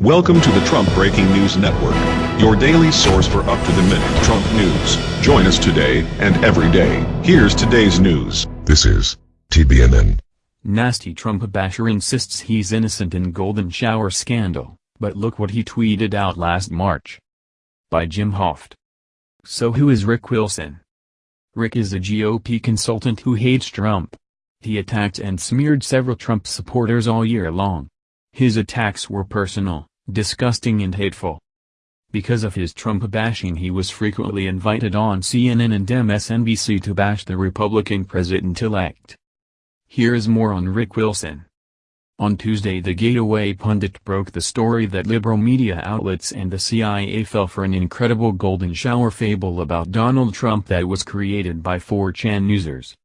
Welcome to the Trump Breaking News Network, your daily source for up-to-the-minute Trump news. Join us today and every day. Here's today's news. This is TBNN. Nasty Trump basher insists he's innocent in golden shower scandal, but look what he tweeted out last March. By Jim Hoft. So who is Rick Wilson? Rick is a GOP consultant who hates Trump. He attacked and smeared several Trump supporters all year long. His attacks were personal, disgusting and hateful. Because of his Trump bashing he was frequently invited on CNN and MSNBC to bash the Republican president-elect. Here is more on Rick Wilson. On Tuesday the Gateway pundit broke the story that liberal media outlets and the CIA fell for an incredible golden shower fable about Donald Trump that was created by 4chan users.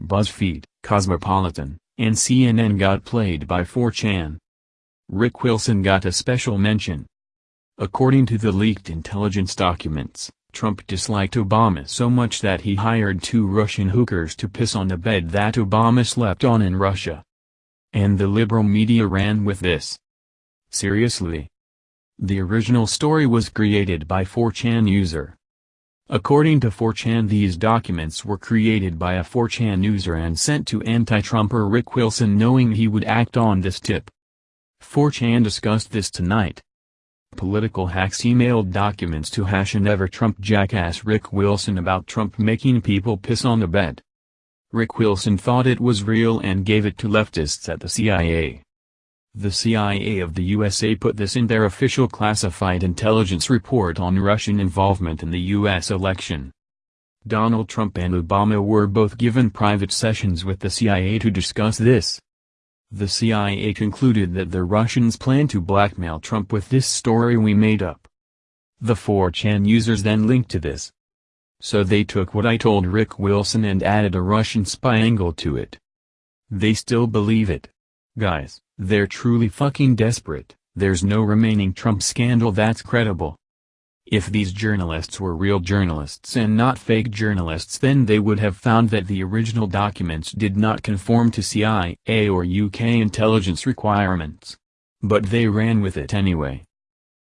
BuzzFeed, Cosmopolitan, and CNN got played by 4chan. Rick Wilson got a special mention. According to the leaked intelligence documents, Trump disliked Obama so much that he hired two Russian hookers to piss on the bed that Obama slept on in Russia. And the liberal media ran with this. Seriously? The original story was created by 4chan user. According to 4chan these documents were created by a 4chan user and sent to anti-Trumper Rick Wilson knowing he would act on this tip. 4chan discussed this tonight. Political hacks emailed documents to hash and ever Trump jackass Rick Wilson about Trump making people piss on the bed. Rick Wilson thought it was real and gave it to leftists at the CIA. The CIA of the USA put this in their official classified intelligence report on Russian involvement in the U.S. election. Donald Trump and Obama were both given private sessions with the CIA to discuss this. The CIA concluded that the Russians plan to blackmail Trump with this story we made up. The 4chan users then linked to this. So they took what I told Rick Wilson and added a Russian spy angle to it. They still believe it. Guys, they're truly fucking desperate, there's no remaining Trump scandal that's credible. If these journalists were real journalists and not fake journalists then they would have found that the original documents did not conform to CIA or UK intelligence requirements. But they ran with it anyway.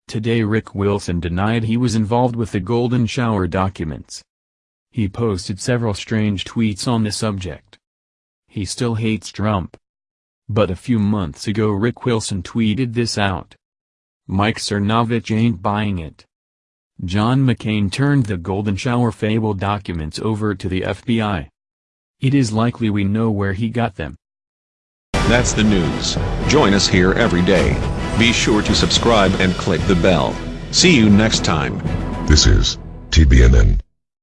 Today Rick Wilson denied he was involved with the Golden Shower documents. He posted several strange tweets on the subject. He still hates Trump. But a few months ago Rick Wilson tweeted this out. Mike Cernovich ain't buying it. John McCain turned the Golden Shower Fable documents over to the FBI. It is likely we know where he got them. That's the news. Join us here every day. Be sure to subscribe and click the bell. See you next time. This is TBNN.